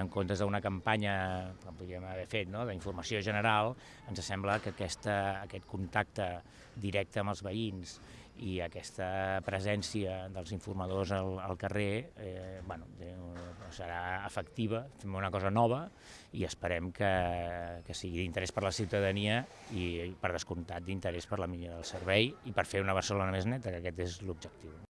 en comptes d'una campanya que podríem haver fet no? d'informació general, ens sembla que aquesta, aquest contacte directe amb els veïns i aquesta presència dels informadors al, al carrer eh, bueno, eh, serà efectiva, fem una cosa nova i esperem que, que sigui d'interès per la ciutadania i per descomptat d'interès per la millora del servei i per fer una Barcelona més neta, que aquest és l'objectiu.